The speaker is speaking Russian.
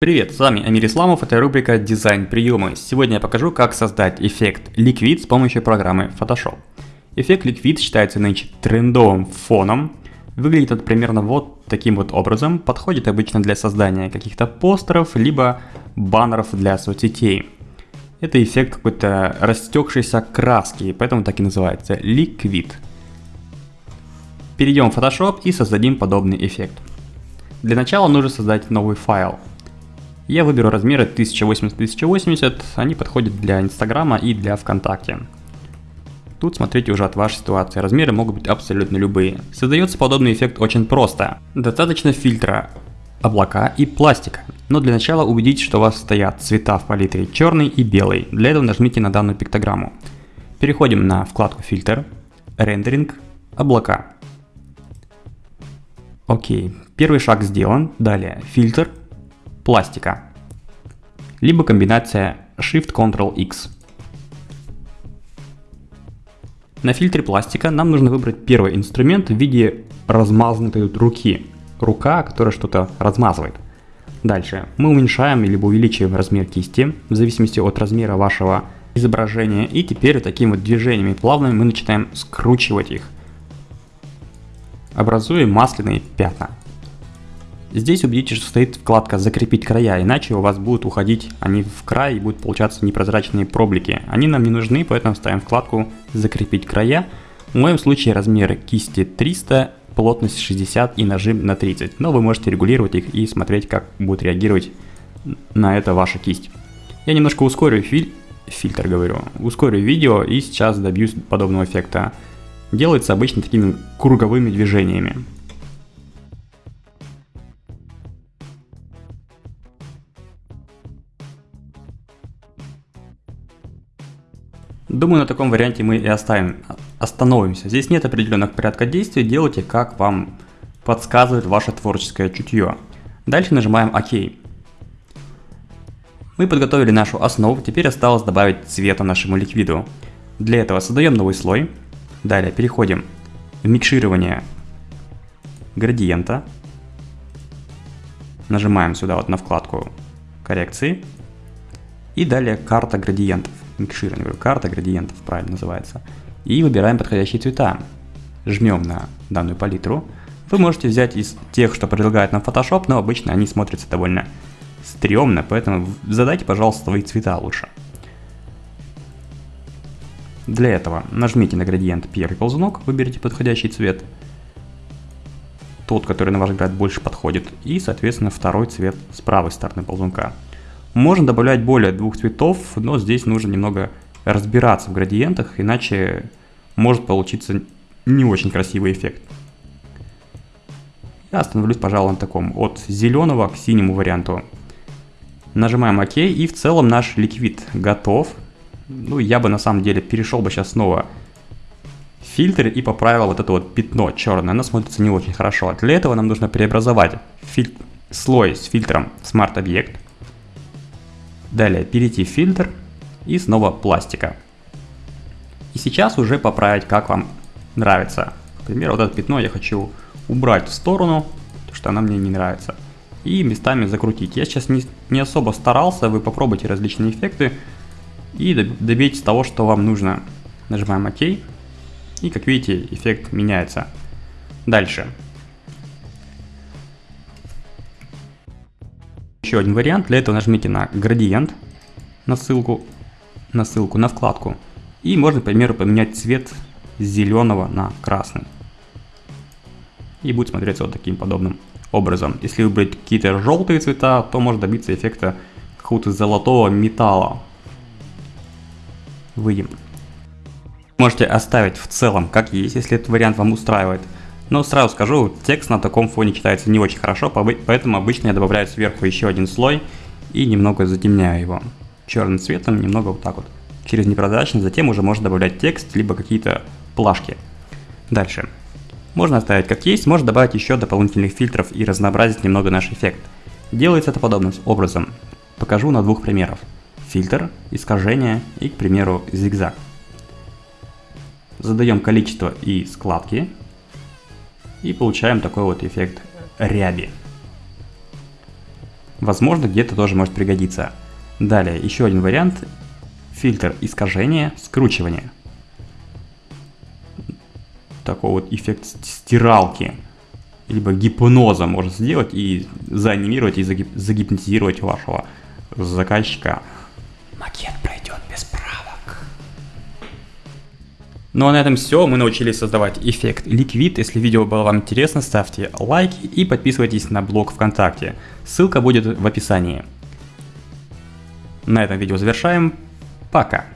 Привет, с вами Амир Исламов, это рубрика «Дизайн приемы». Сегодня я покажу, как создать эффект Liquid с помощью программы Photoshop. Эффект Liquid считается нынче трендовым фоном. Выглядит он примерно вот таким вот образом. Подходит обычно для создания каких-то постеров, либо баннеров для соцсетей. Это эффект какой-то растекшейся краски, поэтому так и называется Liquid. Перейдем в Photoshop и создадим подобный эффект. Для начала нужно создать новый файл. Я выберу размеры 1080-1080, они подходят для Инстаграма и для ВКонтакте. Тут смотрите уже от вашей ситуации, размеры могут быть абсолютно любые. Создается подобный эффект очень просто. Достаточно фильтра, облака и пластика. Но для начала убедитесь, что у вас стоят цвета в палитре черный и белый. Для этого нажмите на данную пиктограмму. Переходим на вкладку фильтр, рендеринг, облака. Окей, первый шаг сделан. Далее фильтр, пластика, либо комбинация Shift-Ctrl-X. На фильтре пластика нам нужно выбрать первый инструмент в виде размазанной руки. Рука, которая что-то размазывает. Дальше мы уменьшаем либо увеличиваем размер кисти в зависимости от размера вашего изображения. И теперь такими вот движениями плавными мы начинаем скручивать их, образуя масляные пятна. Здесь убедитесь, что стоит вкладка «Закрепить края», иначе у вас будут уходить они в край и будут получаться непрозрачные проблики. Они нам не нужны, поэтому ставим вкладку «Закрепить края». В моем случае размеры кисти 300, плотность 60 и нажим на 30. Но вы можете регулировать их и смотреть, как будет реагировать на это ваша кисть. Я немножко ускорю филь... фильтр, говорю, ускорю видео и сейчас добьюсь подобного эффекта. Делается обычно такими круговыми движениями. Думаю, на таком варианте мы и оставим, остановимся. Здесь нет определенных порядка действий, делайте как вам подсказывает ваше творческое чутье. Дальше нажимаем ОК. Мы подготовили нашу основу, теперь осталось добавить цвета нашему ликвиду. Для этого создаем новый слой. Далее переходим в микширование градиента. Нажимаем сюда вот на вкладку коррекции. И далее карта градиентов микширование, карта градиентов правильно называется. И выбираем подходящие цвета. Жмем на данную палитру. Вы можете взять из тех, что предлагает нам Photoshop, но обычно они смотрятся довольно стрёмно, поэтому задайте, пожалуйста, свои цвета лучше. Для этого нажмите на градиент первый ползунок, выберите подходящий цвет, тот, который на ваш взгляд больше подходит, и, соответственно, второй цвет с правой стороны ползунка. Можно добавлять более двух цветов, но здесь нужно немного разбираться в градиентах, иначе может получиться не очень красивый эффект. Я остановлюсь, пожалуй, на таком, от зеленого к синему варианту. Нажимаем ОК, и в целом наш ликвид готов. Ну, я бы на самом деле перешел бы сейчас снова в фильтр и поправил вот это вот пятно черное. Оно смотрится не очень хорошо. Для этого нам нужно преобразовать филь... слой с фильтром Smart Object Далее перейти в фильтр и снова пластика. И сейчас уже поправить, как вам нравится. Например, вот это пятно я хочу убрать в сторону, потому что оно мне не нравится. И местами закрутить. Я сейчас не, не особо старался, вы попробуйте различные эффекты и добейтесь того, что вам нужно. Нажимаем ОК. И как видите, эффект меняется. Дальше. Еще один вариант, для этого нажмите на градиент, на ссылку, на ссылку, на вкладку. И можно, к примеру, поменять цвет зеленого на красный. И будет смотреться вот таким подобным образом. Если выбрать какие-то желтые цвета, то можно добиться эффекта какого-то золотого металла. Выйдем. Можете оставить в целом как есть, если этот вариант вам устраивает. Но сразу скажу, текст на таком фоне читается не очень хорошо, поэтому обычно я добавляю сверху еще один слой и немного затемняю его черным цветом, немного вот так вот, через непрозрачность, затем уже можно добавлять текст, либо какие-то плашки. Дальше. Можно оставить как есть, можно добавить еще дополнительных фильтров и разнообразить немного наш эффект. Делается это подобным образом. Покажу на двух примерах. Фильтр, искажение и, к примеру, зигзаг. Задаем количество и складки, и получаем такой вот эффект ряби. Возможно, где-то тоже может пригодиться. Далее, еще один вариант. Фильтр искажения, скручивания. Такой вот эффект стиралки. Либо гипноза можно сделать и заанимировать и загип загипнотизировать вашего заказчика. Макет Ну а на этом все. Мы научились создавать эффект Liquid. Если видео было вам интересно, ставьте лайки и подписывайтесь на блог ВКонтакте. Ссылка будет в описании. На этом видео завершаем. Пока.